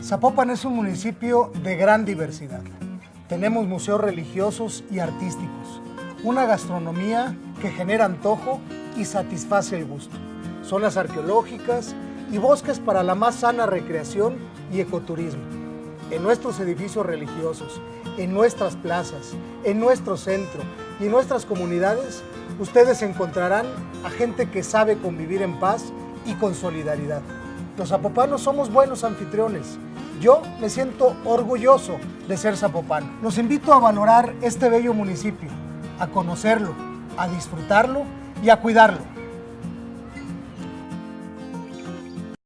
Zapopan es un municipio de gran diversidad. Tenemos museos religiosos y artísticos, una gastronomía que genera antojo y satisface el gusto, zonas arqueológicas y bosques para la más sana recreación y ecoturismo. En nuestros edificios religiosos, en nuestras plazas, en nuestro centro y en nuestras comunidades, ustedes encontrarán a gente que sabe convivir en paz y con solidaridad. Los zapopanos somos buenos anfitriones. Yo me siento orgulloso de ser zapopano. Los invito a valorar este bello municipio, a conocerlo, a disfrutarlo y a cuidarlo.